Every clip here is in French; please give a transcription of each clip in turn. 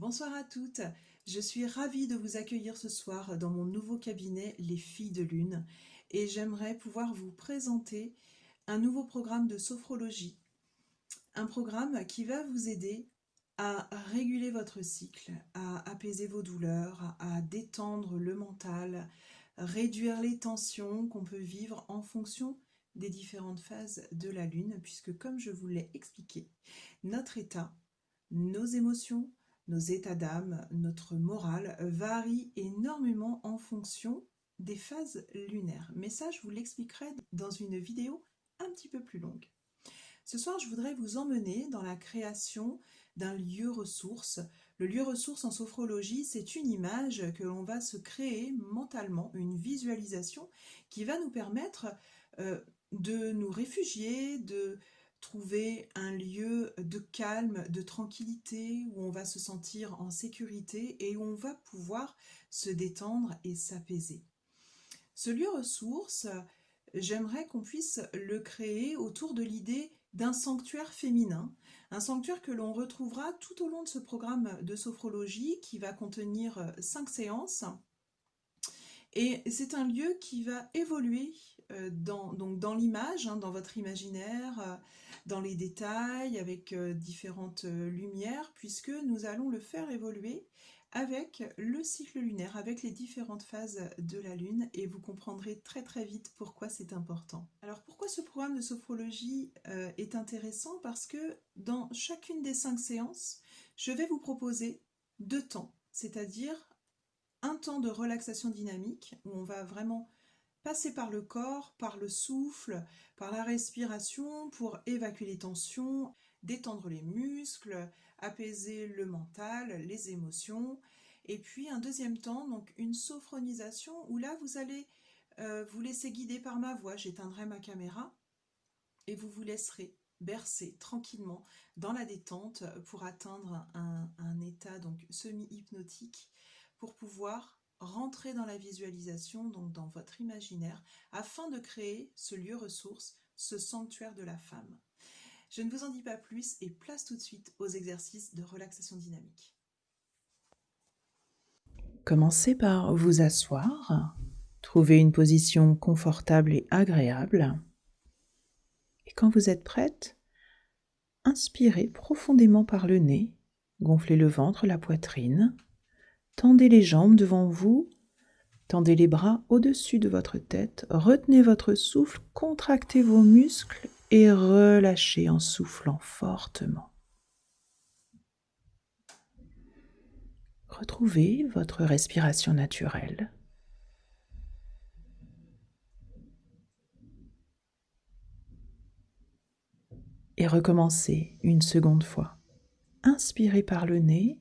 Bonsoir à toutes, je suis ravie de vous accueillir ce soir dans mon nouveau cabinet Les Filles de Lune et j'aimerais pouvoir vous présenter un nouveau programme de sophrologie. Un programme qui va vous aider à réguler votre cycle, à apaiser vos douleurs, à détendre le mental, réduire les tensions qu'on peut vivre en fonction des différentes phases de la Lune, puisque comme je vous l'ai expliqué, notre état, nos émotions, nos états d'âme, notre morale varie énormément en fonction des phases lunaires. Mais ça, je vous l'expliquerai dans une vidéo un petit peu plus longue. Ce soir, je voudrais vous emmener dans la création d'un lieu ressource. Le lieu ressource en sophrologie, c'est une image que l'on va se créer mentalement, une visualisation qui va nous permettre euh, de nous réfugier, de trouver un lieu de calme, de tranquillité, où on va se sentir en sécurité et où on va pouvoir se détendre et s'apaiser. Ce lieu ressource, j'aimerais qu'on puisse le créer autour de l'idée d'un sanctuaire féminin, un sanctuaire que l'on retrouvera tout au long de ce programme de sophrologie qui va contenir cinq séances. Et c'est un lieu qui va évoluer euh, dans, dans l'image, hein, dans votre imaginaire, euh, les détails, avec euh, différentes lumières, puisque nous allons le faire évoluer avec le cycle lunaire, avec les différentes phases de la Lune, et vous comprendrez très très vite pourquoi c'est important. Alors pourquoi ce programme de sophrologie est intéressant? Parce que dans chacune des cinq séances, je vais vous proposer deux temps, c'est-à-dire un temps de relaxation dynamique, où on va vraiment passer par le corps, par le souffle, par la respiration pour évacuer les tensions, détendre les muscles, apaiser le mental, les émotions. Et puis un deuxième temps, donc une sophronisation où là vous allez euh, vous laisser guider par ma voix. J'éteindrai ma caméra et vous vous laisserez bercer tranquillement dans la détente pour atteindre un, un état donc semi-hypnotique pour pouvoir rentrer dans la visualisation, donc dans votre imaginaire, afin de créer ce lieu ressource, ce sanctuaire de la femme. Je ne vous en dis pas plus et place tout de suite aux exercices de relaxation dynamique. Commencez par vous asseoir, trouver une position confortable et agréable. Et quand vous êtes prête, inspirez profondément par le nez, gonflez le ventre, la poitrine, Tendez les jambes devant vous, tendez les bras au-dessus de votre tête, retenez votre souffle, contractez vos muscles et relâchez en soufflant fortement. Retrouvez votre respiration naturelle. Et recommencez une seconde fois. Inspirez par le nez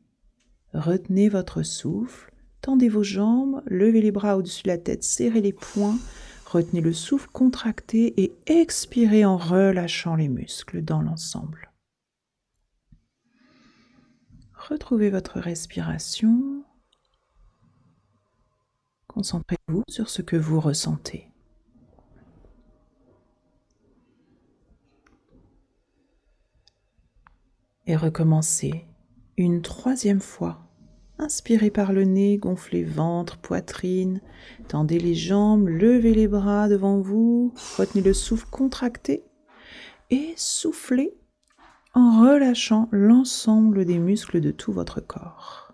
Retenez votre souffle, tendez vos jambes, levez les bras au-dessus de la tête, serrez les poings, retenez le souffle contracté et expirez en relâchant les muscles dans l'ensemble. Retrouvez votre respiration. Concentrez-vous sur ce que vous ressentez. Et recommencez une troisième fois. Inspirez par le nez, gonflez ventre, poitrine, tendez les jambes, levez les bras devant vous, retenez le souffle contracté et soufflez en relâchant l'ensemble des muscles de tout votre corps.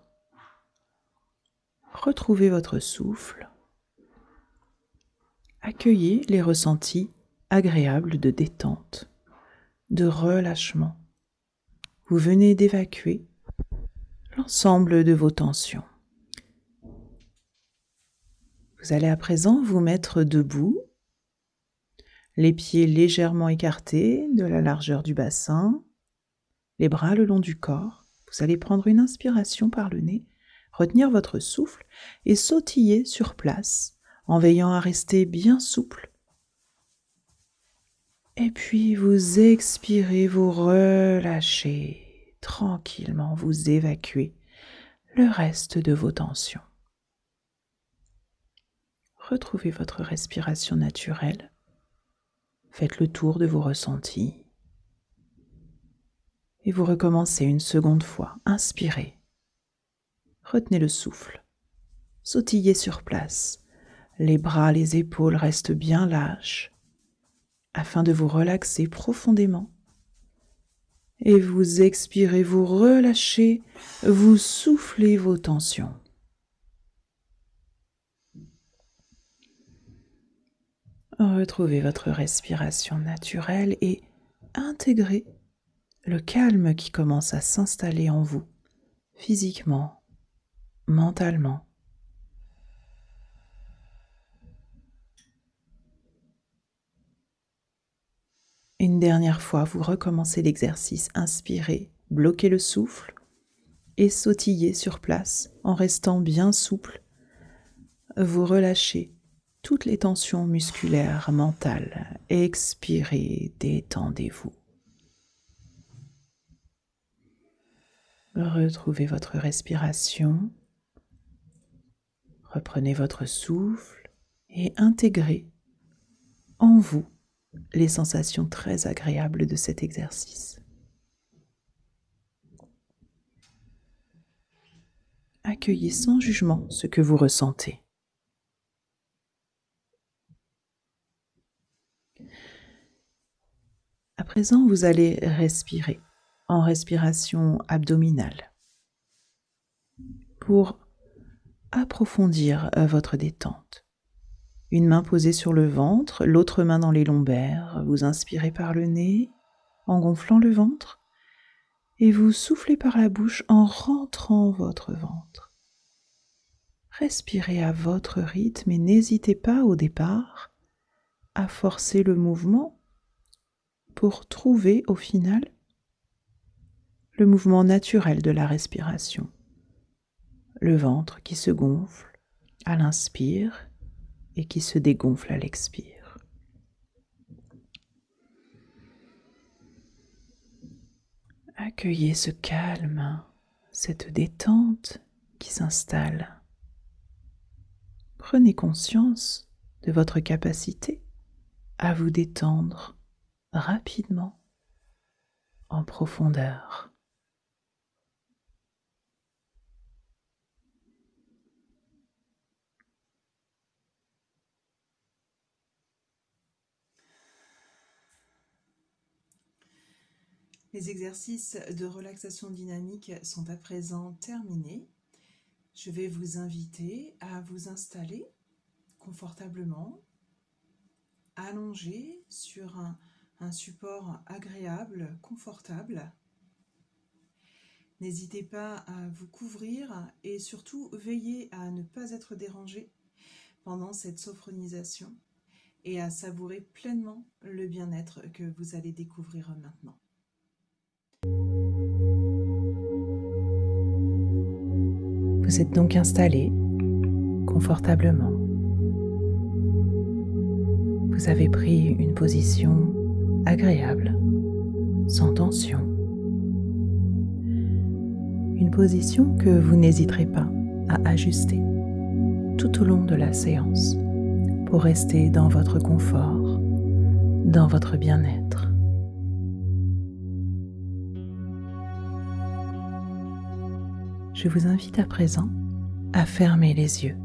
Retrouvez votre souffle. Accueillez les ressentis agréables de détente, de relâchement. Vous venez d'évacuer l'ensemble de vos tensions. Vous allez à présent vous mettre debout, les pieds légèrement écartés de la largeur du bassin, les bras le long du corps. Vous allez prendre une inspiration par le nez, retenir votre souffle et sautiller sur place en veillant à rester bien souple. Et puis vous expirez, vous relâchez tranquillement vous évacuez le reste de vos tensions. Retrouvez votre respiration naturelle. Faites le tour de vos ressentis. Et vous recommencez une seconde fois. Inspirez. retenez le souffle. Sautillez sur place. Les bras, les épaules restent bien lâches afin de vous relaxer profondément. Et vous expirez, vous relâchez, vous soufflez vos tensions. Retrouvez votre respiration naturelle et intégrez le calme qui commence à s'installer en vous, physiquement, mentalement. Une dernière fois, vous recommencez l'exercice. Inspirez, bloquez le souffle et sautillez sur place en restant bien souple. Vous relâchez toutes les tensions musculaires, mentales. Expirez, détendez-vous. Retrouvez votre respiration. Reprenez votre souffle et intégrez en vous les sensations très agréables de cet exercice. Accueillez sans jugement ce que vous ressentez. À présent, vous allez respirer en respiration abdominale pour approfondir votre détente. Une main posée sur le ventre, l'autre main dans les lombaires. Vous inspirez par le nez en gonflant le ventre et vous soufflez par la bouche en rentrant votre ventre. Respirez à votre rythme et n'hésitez pas au départ à forcer le mouvement pour trouver au final le mouvement naturel de la respiration. Le ventre qui se gonfle à l'inspire et qui se dégonfle à l'expire. Accueillez ce calme, cette détente qui s'installe. Prenez conscience de votre capacité à vous détendre rapidement, en profondeur. Les exercices de relaxation dynamique sont à présent terminés. Je vais vous inviter à vous installer confortablement, allongé sur un, support agréable, confortable. N'hésitez pas à vous couvrir et surtout veillez à ne pas être dérangé pendant cette sophronisation et à savourer pleinement le bien-être que vous allez découvrir maintenant. Vous êtes donc installé confortablement. Vous avez pris une position agréable, sans tension. Une position que vous n'hésiterez pas à ajuster tout au long de la séance pour rester dans votre confort, dans votre bien-être. Je vous invite à présent à fermer les yeux,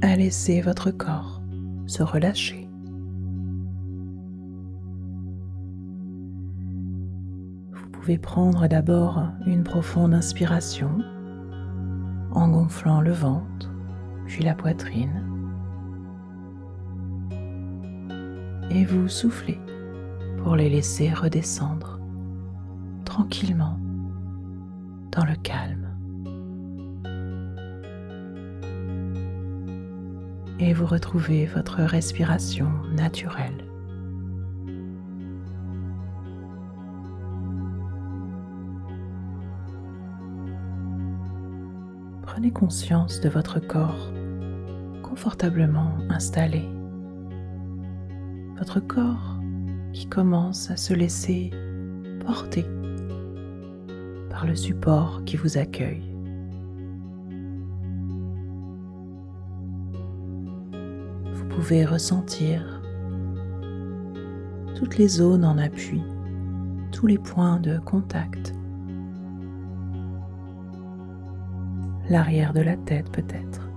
à laisser votre corps se relâcher. Vous pouvez prendre d'abord une profonde inspiration en gonflant le ventre, puis la poitrine, et vous soufflez pour les laisser redescendre tranquillement dans le calme. Et vous retrouvez votre respiration naturelle. Prenez conscience de votre corps confortablement installé. Votre corps qui commence à se laisser porter le support qui vous accueille. Vous pouvez ressentir toutes les zones en appui, tous les points de contact. L'arrière de la tête peut-être,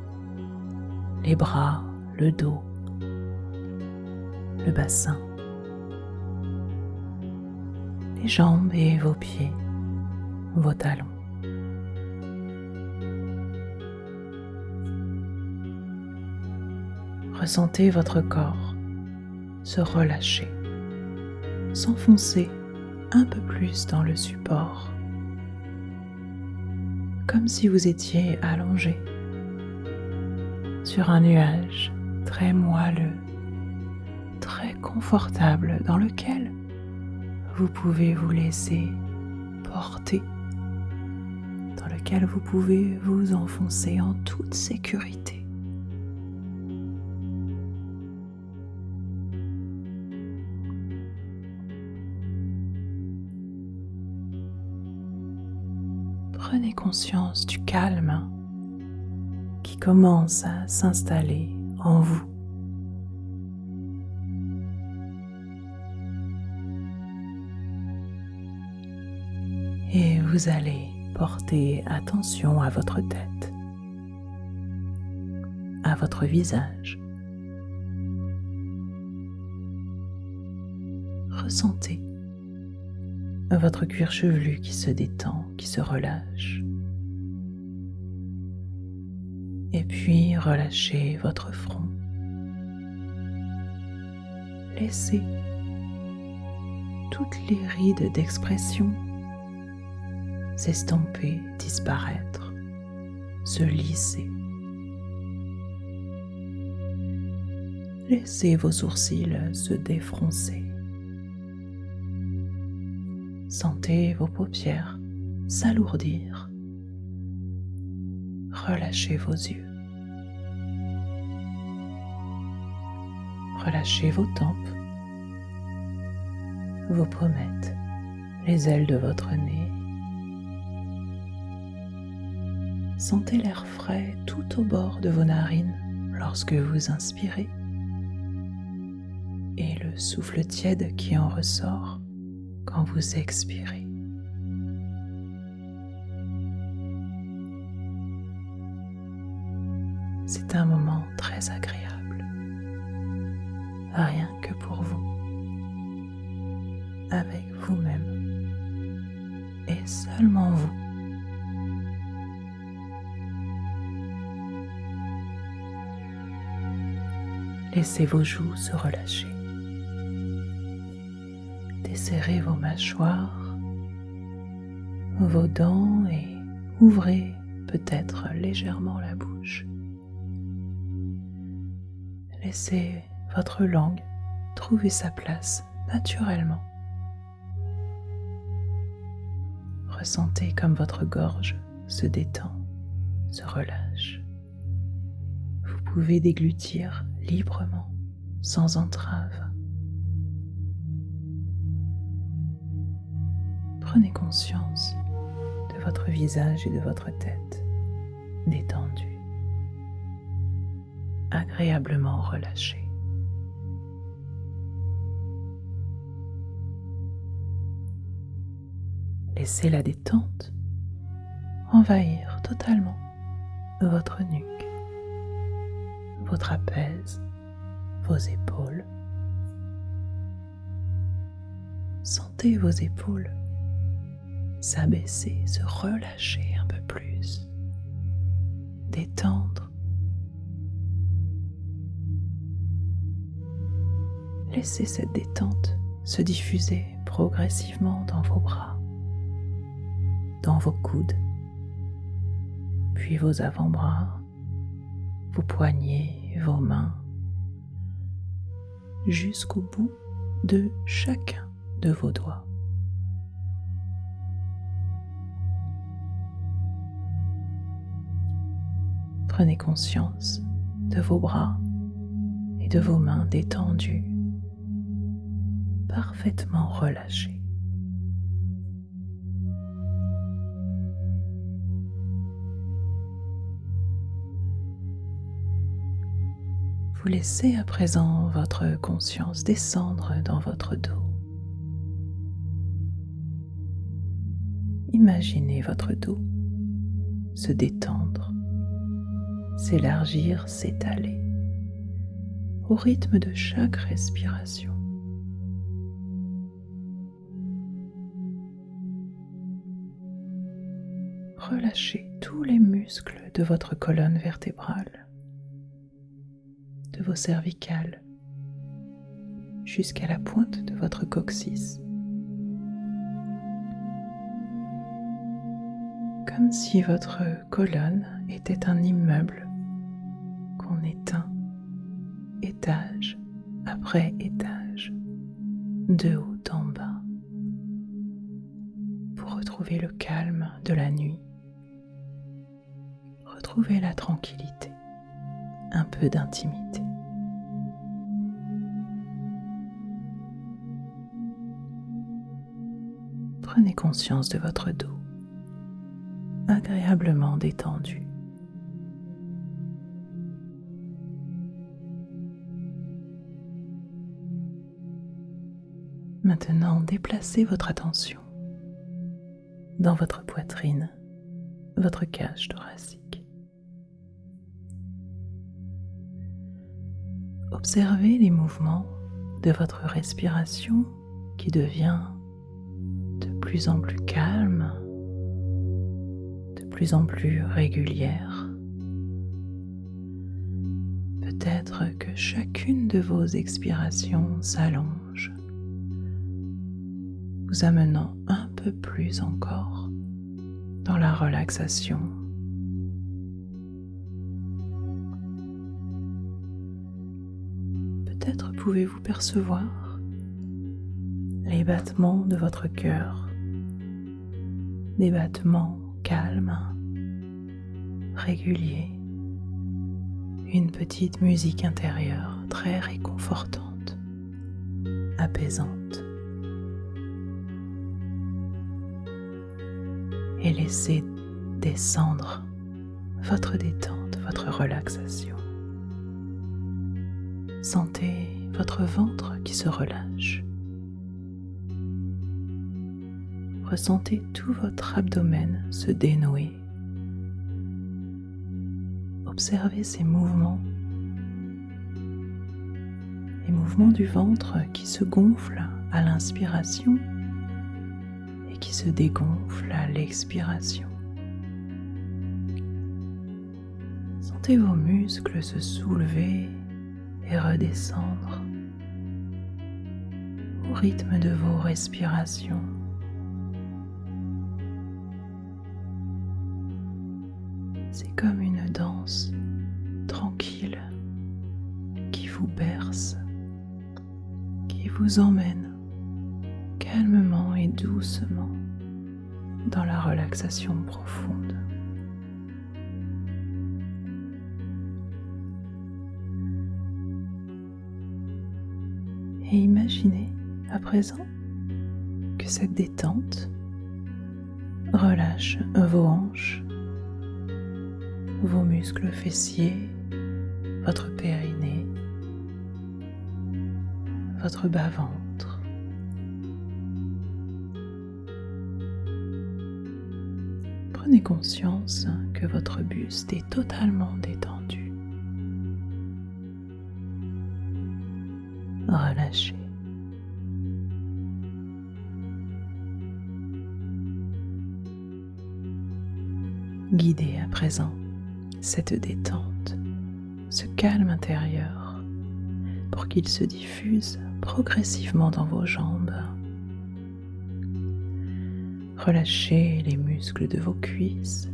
les bras, le dos, le bassin, les jambes et vos pieds, vos talons. Ressentez votre corps se relâcher, s'enfoncer un peu plus dans le support, comme si vous étiez allongé sur un nuage très moelleux, très confortable dans lequel vous pouvez vous laisser porter, vous pouvez vous enfoncer en toute sécurité. prenez conscience du calme qui commence à s'installer en vous. Et vous allez porter attention à votre tête, à votre visage. Ressentez votre cuir chevelu qui se détend, qui se relâche. Et puis relâchez votre front. Laissez toutes les rides d'expression s'estomper, disparaître, se lisser. Laissez vos sourcils se défroncer. Sentez vos paupières s'alourdir. Relâchez vos yeux. Relâchez vos tempes, vos pommettes, les ailes de votre nez. Sentez l'air frais tout au bord de vos narines lorsque vous inspirez et le souffle tiède qui en ressort quand vous expirez. C'est un moment très agréable, rien que pour vous, avec vous-même et seulement vous. Laissez vos joues se relâcher serrez vos mâchoires, vos dents et ouvrez peut-être légèrement la bouche. Laissez votre langue trouver sa place naturellement. Ressentez comme votre gorge se détend, se relâche. Vous pouvez déglutir librement, sans entrave. prenez conscience de votre visage et de votre tête détendus, agréablement relâchés. Laissez la détente envahir totalement votre nuque, vos trapèzes, vos épaules. Sentez vos épaules s'abaisser, se relâcher un peu plus, détendre. Laissez cette détente se diffuser progressivement dans vos bras, dans vos coudes, puis vos avant-bras, vos poignets, vos mains, jusqu'au bout de chacun de vos doigts. Prenez conscience de vos bras et de vos mains détendues, parfaitement relâchées. Vous laissez à présent votre conscience descendre dans votre dos. Imaginez votre dos se détendre, s'élargir, s'étaler au rythme de chaque respiration. Relâchez tous les muscles de votre colonne vertébrale, vos cervicales, jusqu'à la pointe de votre coccyx. Comme si votre colonne était un immeuble qu'on éteint étage après étage, de haut en bas, pour retrouver le calme de la nuit, retrouver la tranquillité, un peu d'intimité. Prenez conscience de votre dos, agréablement détendu. Maintenant, déplacez votre attention dans votre poitrine, votre cage thoracique. Observez les mouvements de votre respiration qui devient de plus en plus calme, de plus en plus régulière. Peut-être que chacune de vos expirations s'allonge vous amenant un peu plus encore dans la relaxation. Peut-être pouvez-vous percevoir les battements de votre cœur, des battements calmes, réguliers, une petite musique intérieure très réconfortante, apaisante. et laissez descendre votre détente, votre relaxation. Sentez votre ventre qui se relâche. Ressentez tout votre abdomen se dénouer. Observez ces mouvements. Les mouvements du ventre qui se gonflent à l'inspiration qui se dégonfle à l'expiration. Sentez vos muscles se soulever et redescendre au rythme de vos respirations. C'est comme une danse tranquille qui vous berce, qui vous emmène calmement et doucement dans la relaxation profonde. Et imaginez à présent que cette détente relâche vos hanches, vos muscles fessiers, votre périnée, votre bas-ventre, prenez conscience que votre buste est totalement détendu. Cette détente, ce calme intérieur, pour qu'il se diffuse progressivement dans vos jambes. Relâchez les muscles de vos cuisses,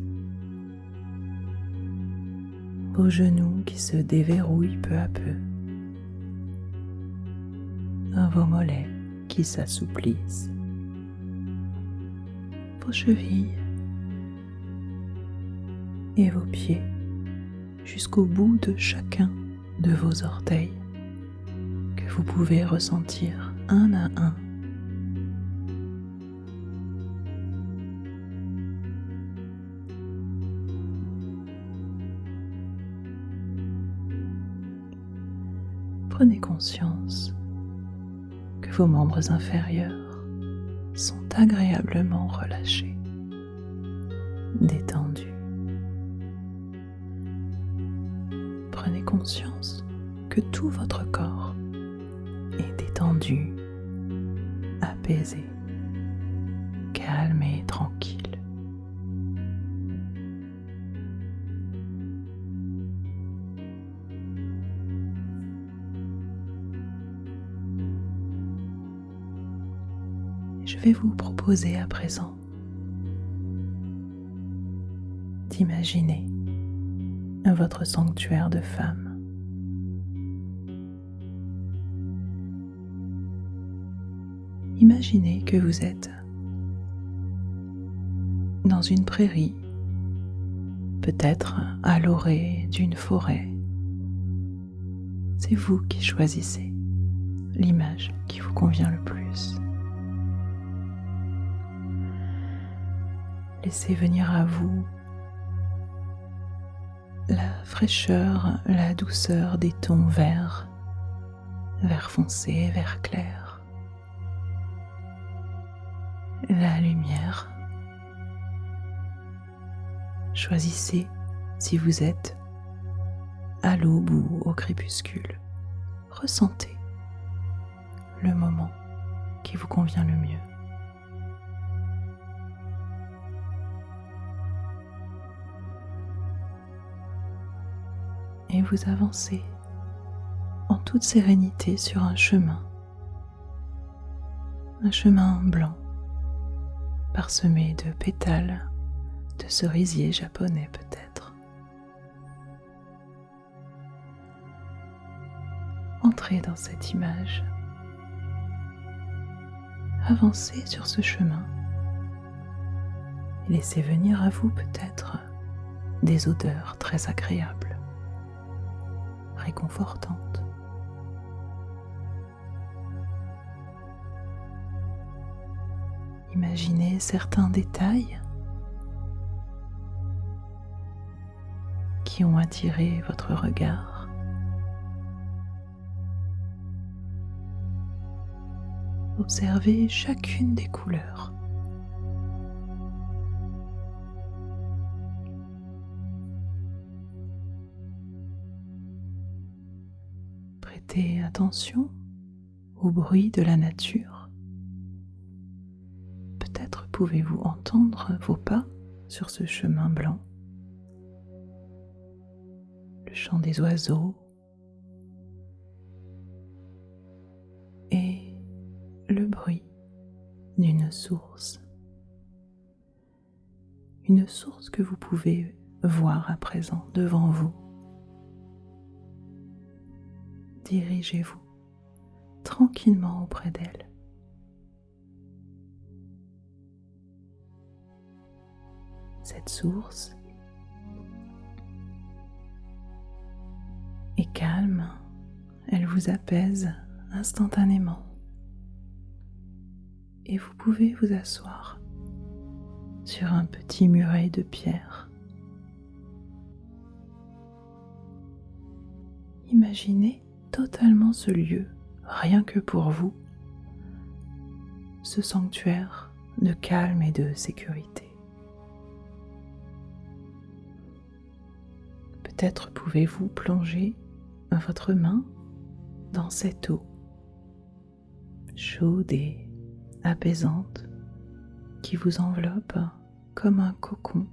vos genoux qui se déverrouillent peu à peu, vos mollets qui s'assouplissent, vos chevilles et vos pieds jusqu'au bout de chacun de vos orteils que vous pouvez ressentir un à un. Prenez conscience que vos membres inférieurs sont agréablement relâchés, que tout votre corps est détendu, apaisé, calme et tranquille. Je vais vous proposer à présent d'imaginer votre sanctuaire de femme. Imaginez que vous êtes dans une prairie, peut-être à l'orée d'une forêt. C'est vous qui choisissez l'image qui vous convient le plus. Laissez venir à vous la fraîcheur, la douceur des tons verts, vert foncé, vert clair, la lumière. Choisissez si vous êtes à l'aube ou au crépuscule. Ressentez le moment qui vous convient le mieux. et vous avancez en toute sérénité sur un chemin, un chemin blanc parsemé de pétales de cerisier japonais peut-être. Entrez dans cette image. Avancez sur ce chemin laissez venir à vous peut-être des odeurs très agréables réconfortante. Imaginez certains détails qui ont attiré votre regard. Observez chacune des couleurs. attention au bruit de la nature. Pouvez-vous entendre vos pas sur ce chemin blanc, le chant des oiseaux et le bruit d'une source. Une source que vous pouvez voir à présent devant vous. dirigez-vous tranquillement auprès d'elle. Source est calme, elle vous apaise instantanément et vous pouvez vous asseoir sur un petit muret de pierre. Imaginez totalement ce lieu, rien que pour vous, ce sanctuaire de calme et de sécurité. Peut-être pouvez-vous plonger votre main dans cette eau chaude et apaisante qui vous enveloppe comme un cocon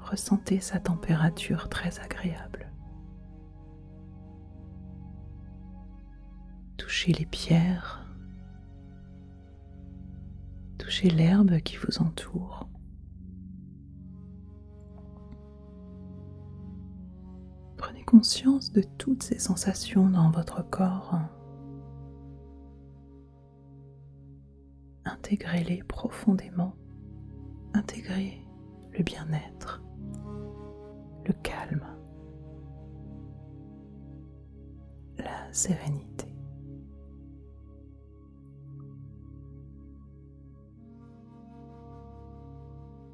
ressentez sa température très agréable. Touchez les pierres, touchez l'herbe qui vous entoure. Conscience de toutes ces sensations dans votre corps. Intégrez-les profondément. Intégrez le bien-être le calme, la sérénité.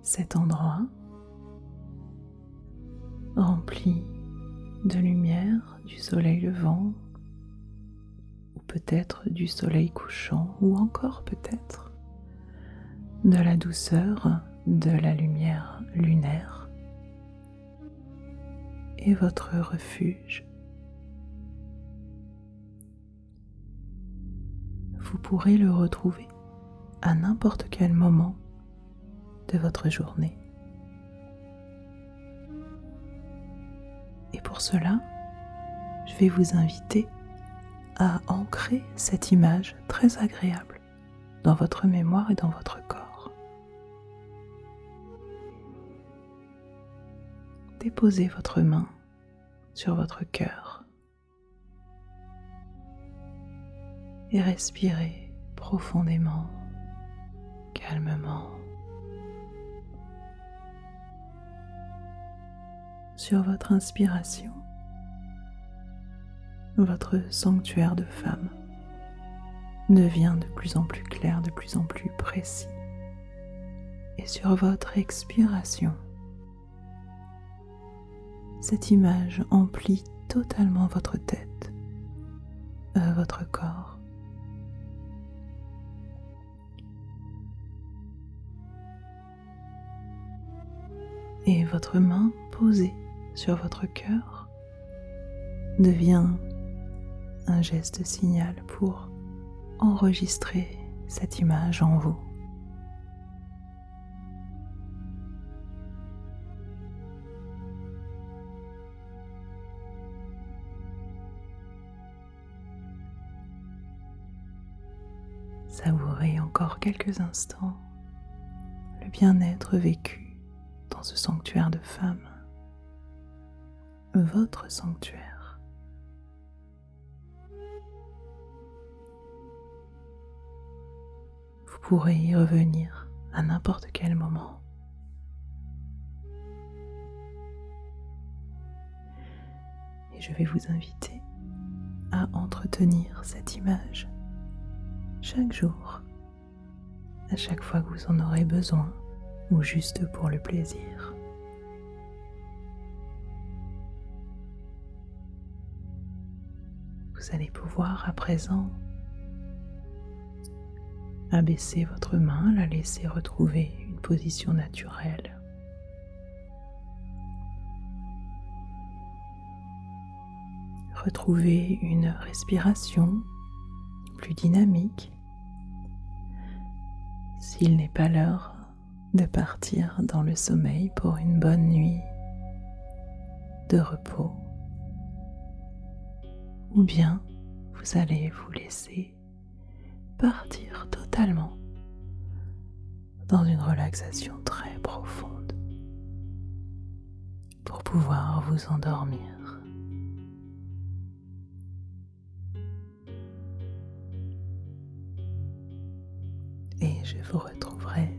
Cet endroit rempli de lumière du soleil levant ou peut-être du soleil couchant ou encore peut-être de la douceur de la lumière lunaire est votre refuge. Vous pourrez le retrouver à n'importe quel moment de votre journée. Pour cela, je vais vous inviter à ancrer cette image très agréable dans votre mémoire et dans votre corps. Déposez votre main sur votre cœur et respirez profondément, calmement. Sur votre inspiration, votre sanctuaire de femme devient de plus en plus clair, de plus en plus précis. Et sur votre expiration, cette image emplit totalement votre tête, euh, votre corps. Et votre main posée sur votre cœur devient un geste signal pour enregistrer cette image en vous. Savourez encore quelques instants le bien-être vécu dans ce sanctuaire de femmes, votre sanctuaire. pourrez y revenir à n'importe quel moment. Et je vais vous inviter à entretenir cette image chaque jour, à chaque fois que vous en aurez besoin ou juste pour le plaisir. À présent Abaissez votre main, la laisser retrouver une position naturelle. Retrouvez une respiration plus dynamique. S'il n'est pas l'heure de partir dans le sommeil pour une bonne nuit de repos, ou bien vous allez vous laisser partir totalement dans une relaxation très profonde pour pouvoir vous endormir. Et je vous retrouverai